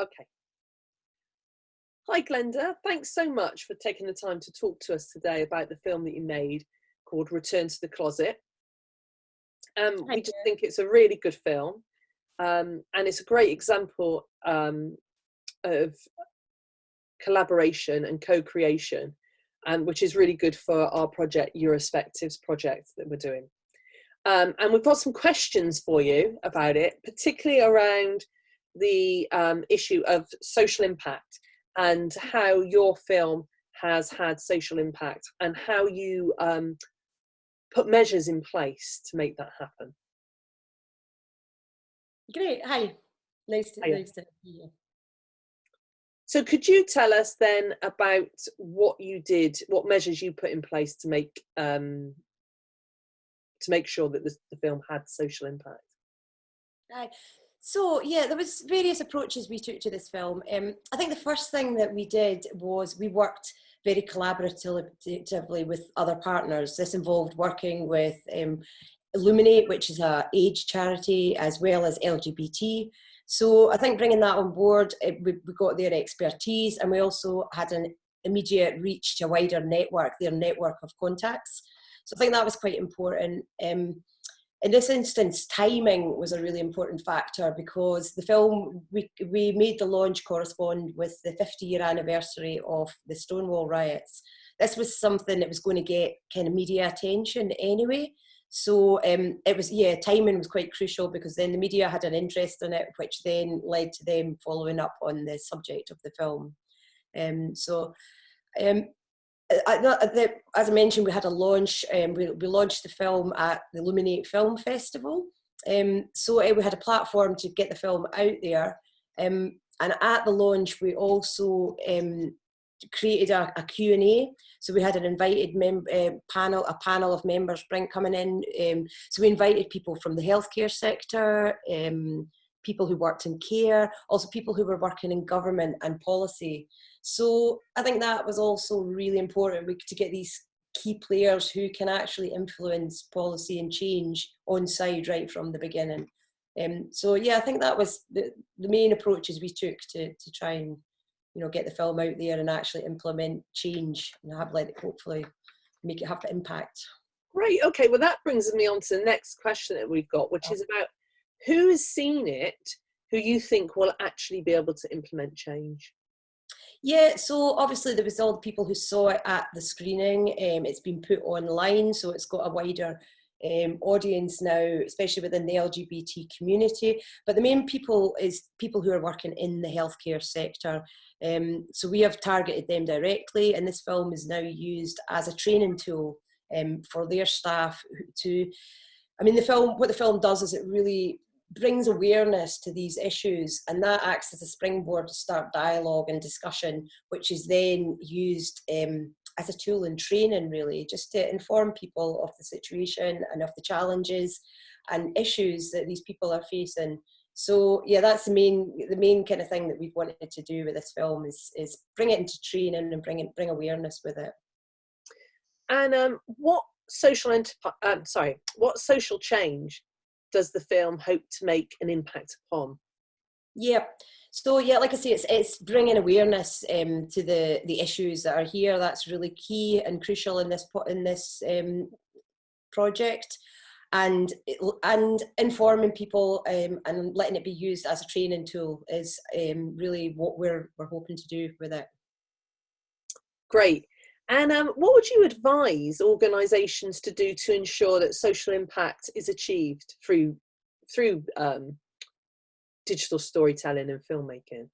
Okay. Hi, Glenda. Thanks so much for taking the time to talk to us today about the film that you made called Return to the Closet. Um, we just think it's a really good film, um, and it's a great example um, of collaboration and co-creation, and which is really good for our project, Eurospectives project that we're doing. Um, and we've got some questions for you about it, particularly around the um, issue of social impact and how your film has had social impact and how you um, put measures in place to make that happen. Great. Hi. Nice to, nice to you. So could you tell us then about what you did, what measures you put in place to make um, to make sure that the, the film had social impact? Hi. So yeah, there was various approaches we took to this film. Um, I think the first thing that we did was we worked very collaboratively with other partners. This involved working with um, Illuminate, which is a age charity, as well as LGBT. So I think bringing that on board, it, we, we got their expertise and we also had an immediate reach to a wider network, their network of contacts. So I think that was quite important. Um, in this instance, timing was a really important factor because the film, we, we made the launch correspond with the 50 year anniversary of the Stonewall riots. This was something that was going to get kind of media attention anyway. So um, it was, yeah, timing was quite crucial because then the media had an interest in it, which then led to them following up on the subject of the film. Um, so um, the, as I mentioned, we had a launch. Um, we, we, launched the film at the Illuminate Film Festival. Um, so uh, we had a platform to get the film out there. Um, and at the launch, we also um, created a, a Q&A. So we had an invited uh, panel, a panel of members bring, coming in. Um, so we invited people from the healthcare sector, um, people who worked in care, also people who were working in government and policy. So I think that was also really important we, to get these key players who can actually influence policy and change on side right from the beginning. Um, so yeah, I think that was the, the main approaches we took to, to try and you know get the film out there and actually implement change and have let it hopefully make it have the impact. Great. Okay. Well, that brings me on to the next question that we've got, which is about who has seen it, who you think will actually be able to implement change. Yeah, so obviously there was all the people who saw it at the screening. Um, it's been put online, so it's got a wider um, audience now, especially within the LGBT community. But the main people is people who are working in the healthcare sector. Um, so we have targeted them directly, and this film is now used as a training tool um, for their staff to. I mean, the film. What the film does is it really brings awareness to these issues and that acts as a springboard to start dialogue and discussion which is then used um, as a tool in training really just to inform people of the situation and of the challenges and issues that these people are facing. So yeah that's the main the main kind of thing that we've wanted to do with this film is is bring it into training and bring it bring awareness with it. And um, what social um, sorry what social change does the film hope to make an impact upon? Yeah. So yeah, like I say, it's it's bringing awareness um, to the the issues that are here. That's really key and crucial in this in this um, project, and and informing people um, and letting it be used as a training tool is um, really what we're we're hoping to do with it. Great. And um, what would you advise organisations to do to ensure that social impact is achieved through through um, digital storytelling and filmmaking?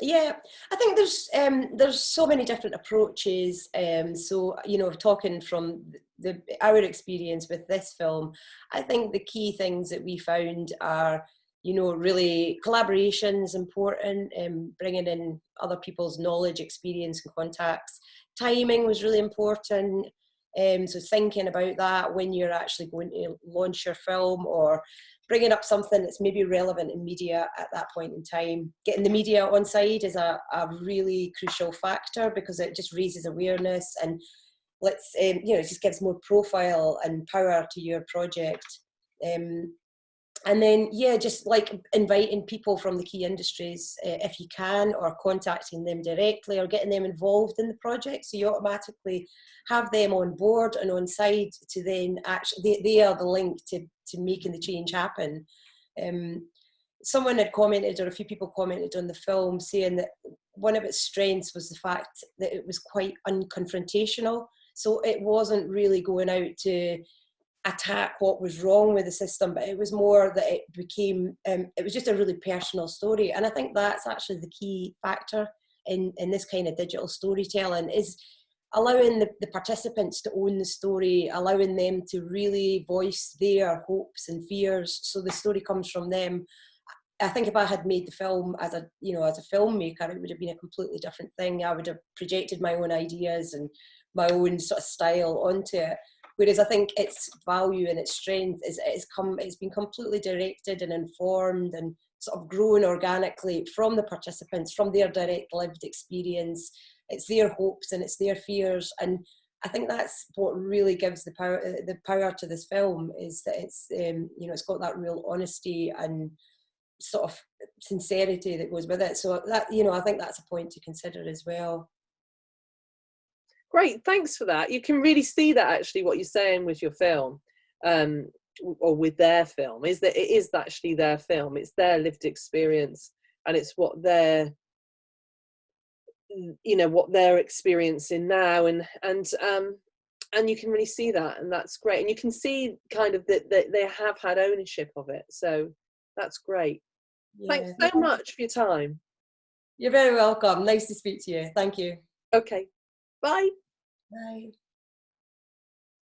Yeah, I think there's um, there's so many different approaches. Um, so you know, talking from the our experience with this film, I think the key things that we found are you know really collaboration is important, um, bringing in other people's knowledge, experience, and contacts timing was really important. Um, so thinking about that when you're actually going to launch your film or bringing up something that's maybe relevant in media at that point in time. Getting the media on side is a, a really crucial factor because it just raises awareness and let's um, you know it just gives more profile and power to your project. Um, and then yeah just like inviting people from the key industries uh, if you can or contacting them directly or getting them involved in the project. So you automatically have them on board and on side to then actually they, they are the link to, to making the change happen. Um, someone had commented or a few people commented on the film saying that one of its strengths was the fact that it was quite unconfrontational. So it wasn't really going out to attack what was wrong with the system, but it was more that it became, um, it was just a really personal story. And I think that's actually the key factor in, in this kind of digital storytelling is allowing the, the participants to own the story, allowing them to really voice their hopes and fears. So the story comes from them. I think if I had made the film as a, you know, as a filmmaker, it would have been a completely different thing. I would have projected my own ideas and my own sort of style onto it. Whereas I think its value and its strength is it's come it's been completely directed and informed and sort of grown organically from the participants, from their direct lived experience. It's their hopes and it's their fears. And I think that's what really gives the power the power to this film is that it's um, you know it's got that real honesty and sort of sincerity that goes with it. So that you know I think that's a point to consider as well. Great, thanks for that. You can really see that actually what you're saying with your film, um, or with their film, is that it is actually their film. It's their lived experience, and it's what they're, you know, what they're experiencing now, and and um, and you can really see that, and that's great. And you can see kind of that, that they have had ownership of it, so that's great. Yeah. Thanks so much for your time. You're very welcome. Nice to speak to you. Thank you. Okay. Bye. Bye.